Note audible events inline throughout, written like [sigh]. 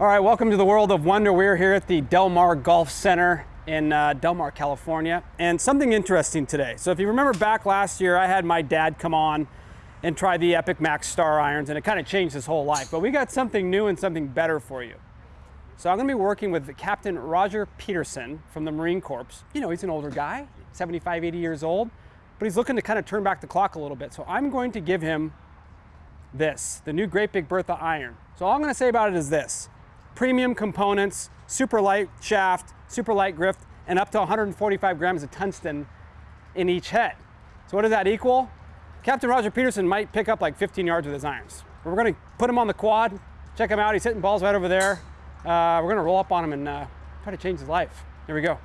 All right, welcome to the world of wonder. We're here at the Del Mar Golf Center in uh, Del Mar, California, and something interesting today. So if you remember back last year, I had my dad come on and try the Epic Max Star Irons, and it kind of changed his whole life. But we got something new and something better for you. So I'm gonna be working with Captain Roger Peterson from the Marine Corps. You know, he's an older guy, 75, 80 years old, but he's looking to kind of turn back the clock a little bit. So I'm going to give him this, the new Great Big Bertha iron. So all I'm gonna say about it is this premium components, super light shaft, super light grift, and up to 145 grams of tungsten in each head. So what does that equal? Captain Roger Peterson might pick up like 15 yards with his irons. We're gonna put him on the quad, check him out. He's hitting balls right over there. Uh, we're gonna roll up on him and uh, try to change his life. Here we go.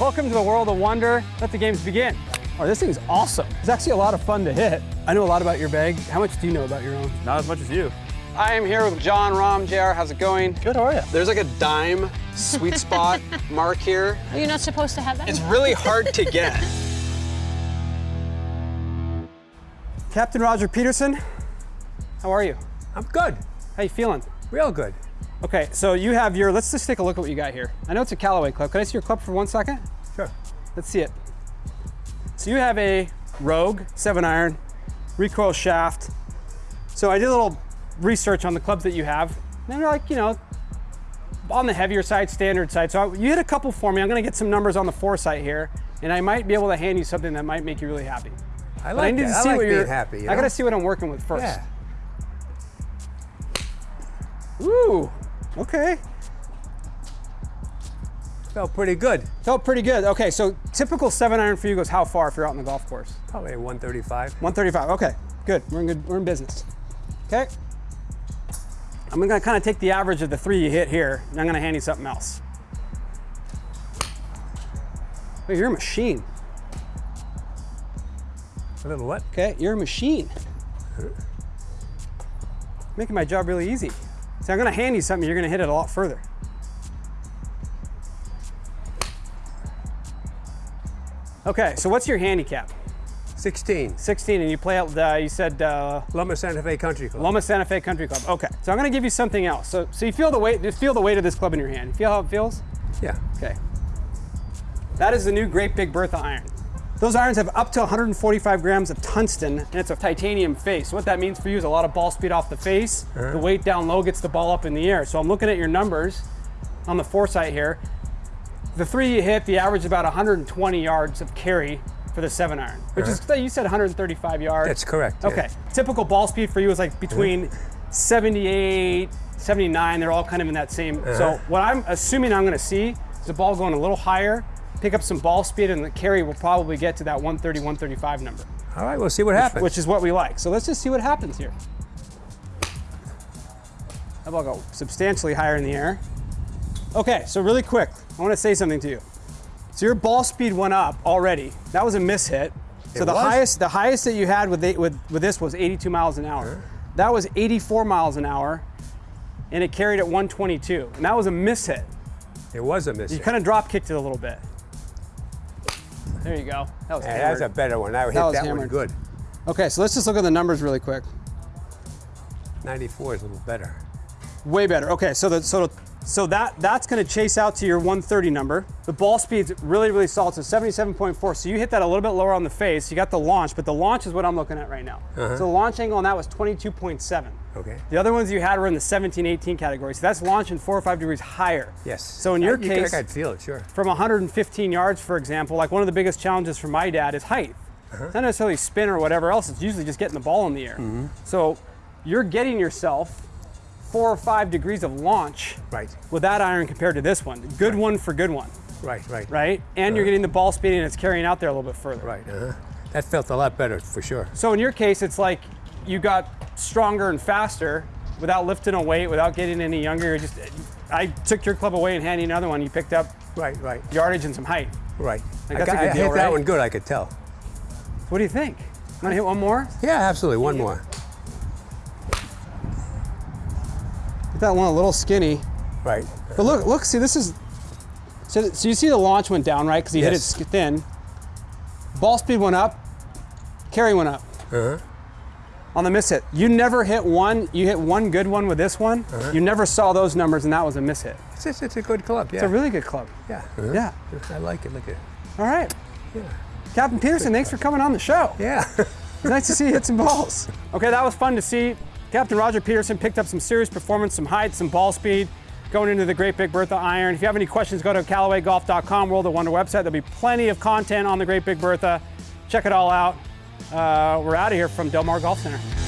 Welcome to the world of wonder. Let the games begin. Oh, this thing's awesome. It's actually a lot of fun to hit. I know a lot about your bag. How much do you know about your own? Not as much as you. I am here with Jon Rahm. JR, how's it going? Good, how are you? There's like a dime sweet spot [laughs] mark here. Are you not supposed to have that? It's really hard to get. Captain Roger Peterson, how are you? I'm good. How you feeling? Real good. Okay, so you have your, let's just take a look at what you got here. I know it's a Callaway club. Can I see your club for one second? Sure. Let's see it. So you have a Rogue 7 iron, recoil shaft. So I did a little research on the clubs that you have. And they're like, you know, on the heavier side, standard side. So you hit a couple for me. I'm gonna get some numbers on the foresight here, and I might be able to hand you something that might make you really happy. I But like I need that. to I see like what you're happy. You I gotta see what I'm working with first. Yeah. Ooh, okay. Felt pretty good. Felt pretty good. Okay, so typical seven iron for you goes how far if you're out on the golf course? Probably a 135. 135. Okay, good. We're in good. We're in business. Okay. I'm gonna kind of take the average of the three you hit here, and I'm gonna hand you something else. Wait, you're a machine. A little what? Okay, you're a machine. Making my job really easy. So I'm gonna hand you something. You're gonna hit it a lot further. Okay, so what's your handicap? 16. 16, and you play out. Uh, you said uh, Loma Santa Fe Country Club. Loma Santa Fe Country Club. Okay, so I'm gonna give you something else. So, so you feel the weight, just feel the weight of this club in your hand. You feel how it feels? Yeah. Okay. That is the new Great Big Bertha iron. Those irons have up to 145 grams of tungsten, and it's a titanium face. What that means for you is a lot of ball speed off the face. The weight down low gets the ball up in the air. So I'm looking at your numbers on the foresight here. The three you hit, the average is about 120 yards of carry for the seven iron, which is, you said 135 yards. That's correct. yeah. Okay. Typical ball speed for you is like between 78, 79. They're all kind of in that same. Uh-huh. So what I'm assuming I'm going to see is the ball going a little higher, pick up some ball speed, and the carry will probably get to that 130, 135 number, All right, we'll see what happens. which is what we like. So let's just see what happens here. That ball go substantially higher in the air. Okay, so really quick, I want to say something to you. So your ball speed went up already. That was a miss hit. So It the was? highest the highest that you had with, the, with with this was 82 miles an hour. That was 84 miles an hour, and it carried at 122. And that was a miss hit. it was a miss. You kind of drop kicked it a little bit. There you go. That was that's a better one. I hit was that one good. Okay, so let's just look at the numbers really quick. 94 is a little better. Way better. Okay, so the, so so that that's going to chase out to your 130 number. The ball speed's really really solid, so 77.4. So you hit that a little bit lower on the face. You got the launch, but the launch is what I'm looking at right now. Uh-huh. So the launch angle on that was 22.7. Okay. The other ones you had were in the 17, 18 category. So that's launching four or five degrees higher. Yes. So in your I, case, I could feel it, sure. from 115 yards, for example, like one of the biggest challenges for my dad is height. Uh-huh. It's not necessarily spin or whatever else. It's usually just getting the ball in the air. Mm-hmm. So you're getting yourself four or five degrees of launch Right. with that iron compared to this one. Good one for good one, Right, right. right? And you're getting the ball speed and it's carrying out there a little bit further. Right, uh-huh. That felt a lot better, for sure. So in your case, it's like you got stronger and faster without lifting a weight, without getting any younger. You're just, I took your club away and handed you another one. You picked up Right, right, yardage and some height. right. Like, I, got- I deal, hit that one good, I could tell. What do you think? Want to hit one more? Yeah, absolutely. One more. That one a little skinny. Right. But look, look, see, this is. So, so you see the launch went down, right? Because you hit it thin. Ball speed went up, carry went up. Uh-huh. on the miss hit. You never hit one. You hit one good one with this one. Uh -huh. You never saw those numbers, and that was a miss hit. It's, it's, it's a good club. Yeah. It's a really good club. yeah. Yeah. I like it. Look at it. All right, Yeah. Captain Peterson, thanks for coming on the show. Yeah. [laughs] Nice to see you hit some balls. Okay, that was fun to see. Captain Roger Peterson picked up some serious performance, some height, some ball speed going into the Great Big Bertha iron. If you have any questions, go to CallawayGolf.com, World of Wonder website. There'll be plenty of content on the Great Big Bertha. Check it all out. Uh, we're out of here from Del Mar Golf Center.